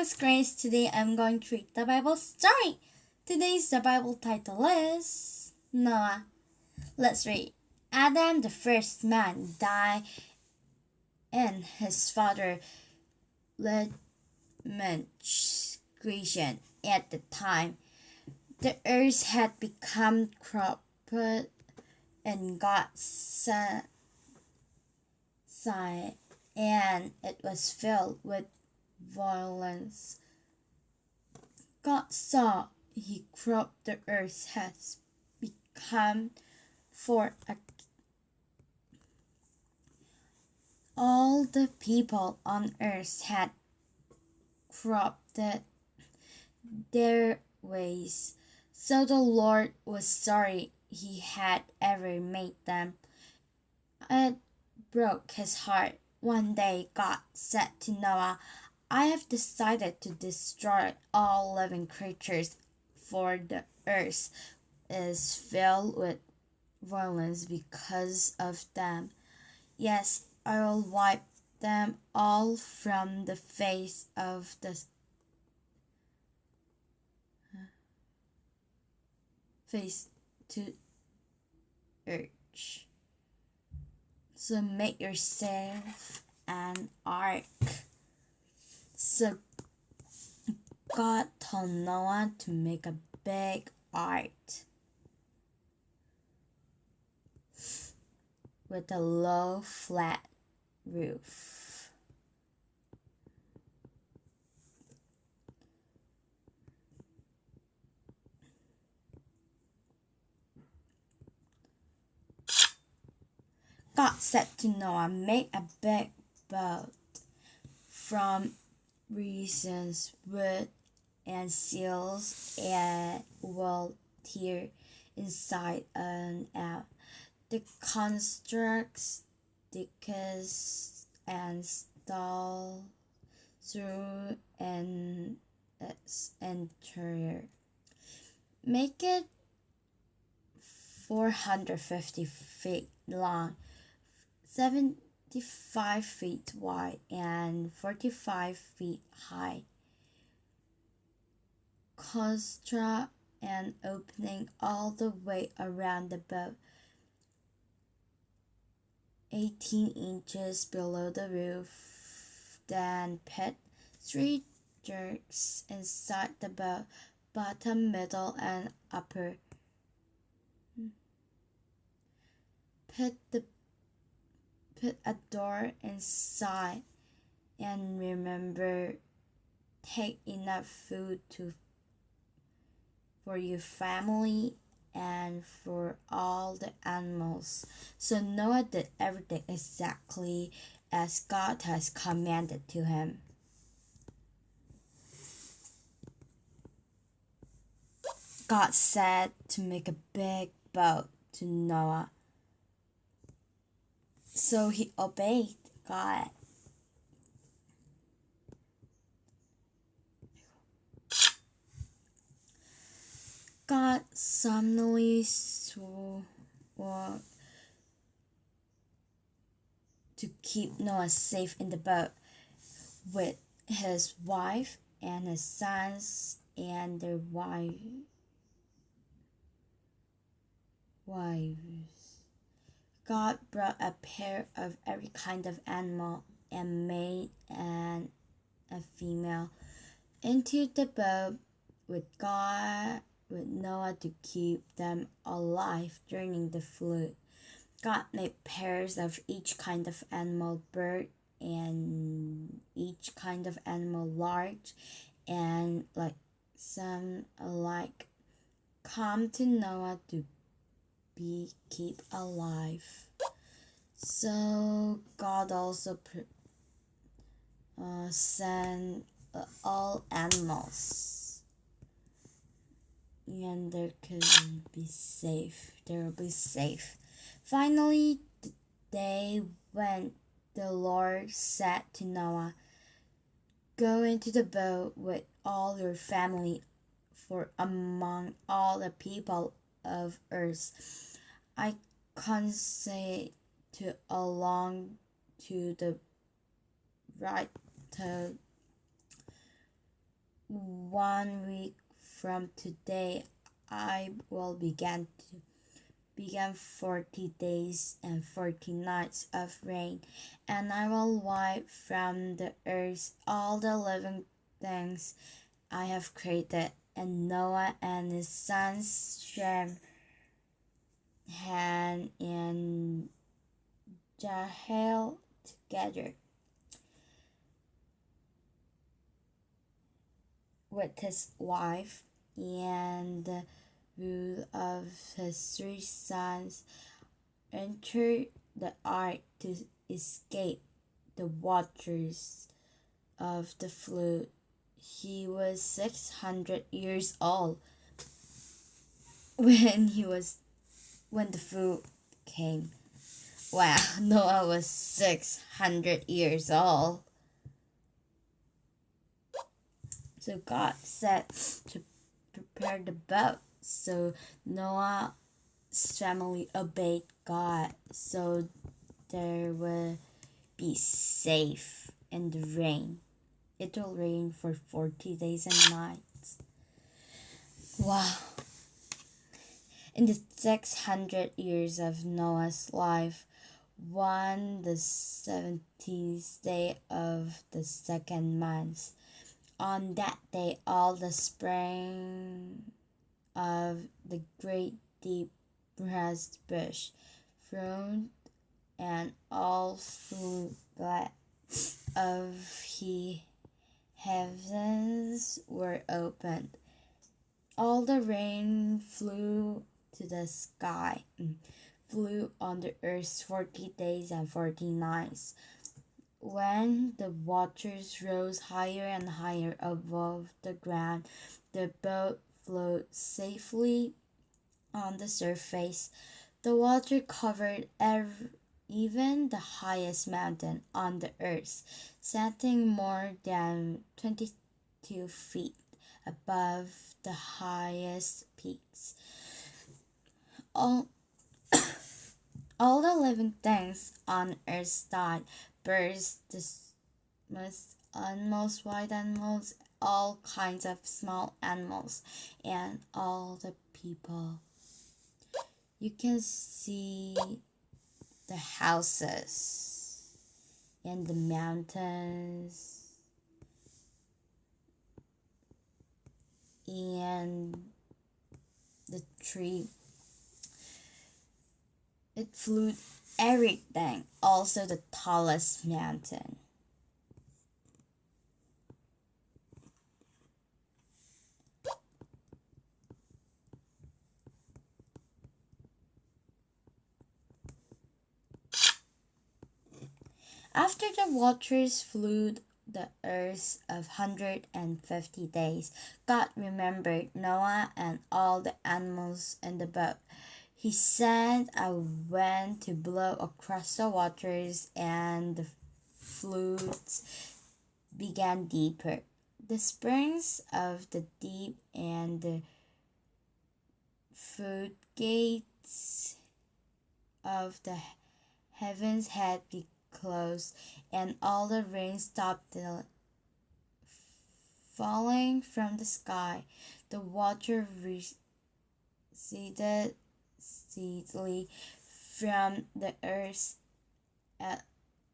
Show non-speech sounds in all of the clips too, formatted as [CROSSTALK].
Grace. Today I'm going to read the Bible story. Today's the Bible title is Noah. Let's read. Adam, the first man, died, and his father Lamech's creation at the time. The earth had become corrupted, and God said, and it was filled with violence. God saw he cropped the earth has become for a all the people on earth had corrupted their ways. So the Lord was sorry he had ever made them. It broke his heart. One day God said to Noah, I have decided to destroy all living creatures, for the earth is filled with violence because of them. Yes, I will wipe them all from the face of the face to earth. So make yourself an ark. God told Noah to make a big ark with a low, flat roof. God said to Noah, Make a big boat from reasons wood and seals and will tear inside and out. The constructs decks and stall through an its uh, interior. Make it 450 feet long, 7 55 feet wide and 45 feet high. Construct an opening all the way around the boat, 18 inches below the roof. Then put three jerks inside the boat, bottom, middle, and upper. Put the put a door inside and remember take enough food to for your family and for all the animals. So Noah did everything exactly as God has commanded to him. God said to make a big boat to Noah so he obeyed God. God solemnly swore to keep Noah safe in the boat with his wife and his sons and their wife, wives. God brought a pair of every kind of animal and made an a female into the boat with God with Noah to keep them alive during the flood. God made pairs of each kind of animal, bird and each kind of animal large and like some alike come to Noah to be keep alive. So God also uh, sent uh, all animals, and they can be safe. They will be safe. Finally, the day when the Lord said to Noah, "Go into the boat with all your family, for among all the people of earth." I say to along to the right to one week from today I will begin to begin forty days and forty nights of rain, and I will wipe from the earth all the living things I have created. And Noah and his sons Shem, Ham, and Japheth together with his wife and the rule of his three sons entered the ark to escape the waters of the flood. He was 600 years old [LAUGHS] when he was when the food came. Wow, [LAUGHS] Noah was 600 years old. So God said to prepare the boat. So Noah's family obeyed God. So there will be safe in the rain. It will rain for 40 days and nights. Wow. In the 600 years of Noah's life, one the 70th day of the second month, on that day, all the spring of the great deep grass bush thrown and all glad of he heavens were opened. All the rain flew to the sky, flew on the earth forty days and forty nights. When the waters rose higher and higher above the ground, the boat floated safely on the surface. The water covered every, even the highest mountain on the earth, setting more than 22 feet above the highest peaks. All, [COUGHS] all the living things on earth died birds, the most animals, wild animals, all kinds of small animals, and all the people. You can see the houses and the mountains and the tree. It flew everything, also the tallest mountain. After the waters flooded the earth of 150 days, God remembered Noah and all the animals in the boat. He sent a wind to blow across the waters, and the floods began deeper. The springs of the deep and the food gates of the heavens had been closed, and all the rain stopped falling from the sky. The water receded steadily from the earth at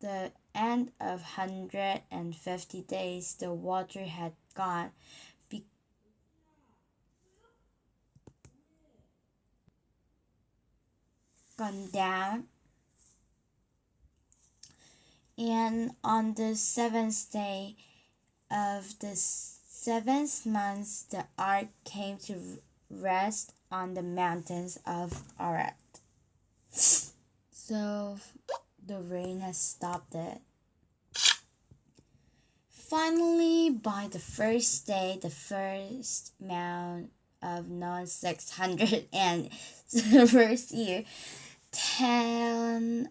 the end of 150 days. The water had gone. Be- gone down and on the seventh day of the seventh month the ark came to rest on the mountains of Ararat. [LAUGHS] So the rain has stopped it. Finally, by the first day, the first mount of non 600 and [LAUGHS] the first year, 10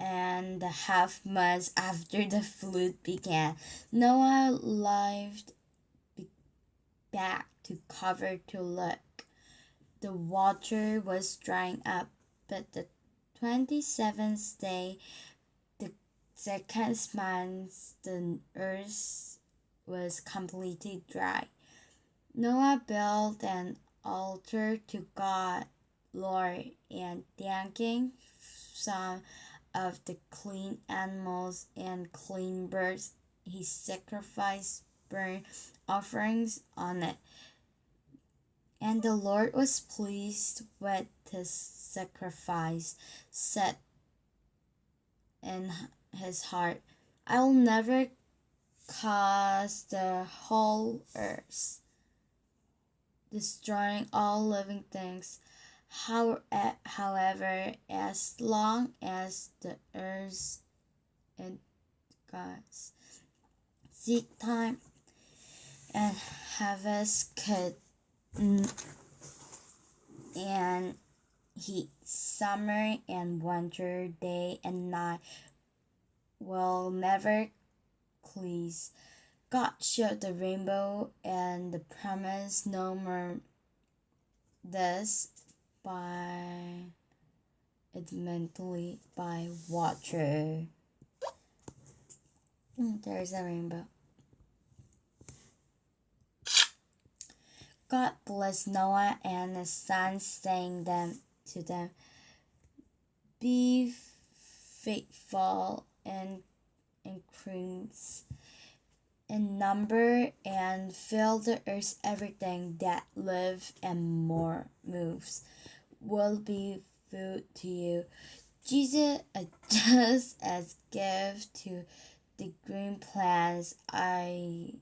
and a half months after the flood began, Noah lived back to cover to look the water was drying up, but the 27th day, the second month, the earth was completely dry. Noah built an altar to God, Lord, and thanking some of the clean animals and clean birds, he sacrificed burnt offerings on it. And the Lord was pleased with his sacrifice, said in his heart, I will never cause the whole earth, destroying all living things. How, eh, however, as long as the earth and God's seed time and harvest could and heat, summer and winter, day and night will never please. God showed the rainbow and the promise no more this by it mentally by water. Mm, there's a rainbow. God blessed Noah and his sons, saying them to them, Be faithful and increase in number and fill the earth everything that live and more moves will be food to you. Jesus adjusts as gift to the green plants I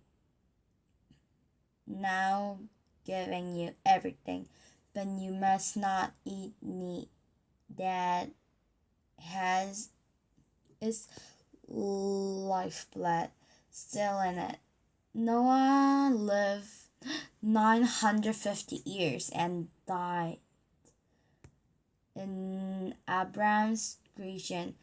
now giving you everything, but you must not eat meat that has its lifeblood still in it. Noah lived 950 years and died in Abraham's creation.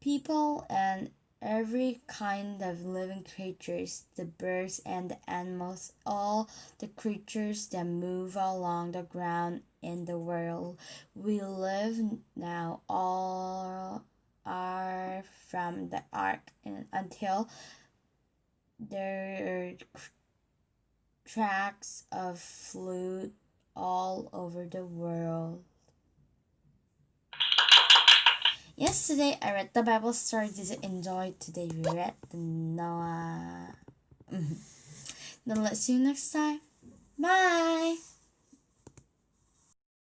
People and every kind of living creatures, the birds and the animals, all the creatures that move along the ground in the world we live now, all are from the ark until there are tracks of flute all over the world. Yesterday I read the Bible story. Did you enjoy today? We read the Noah. [LAUGHS] Then let's see you next time. Bye.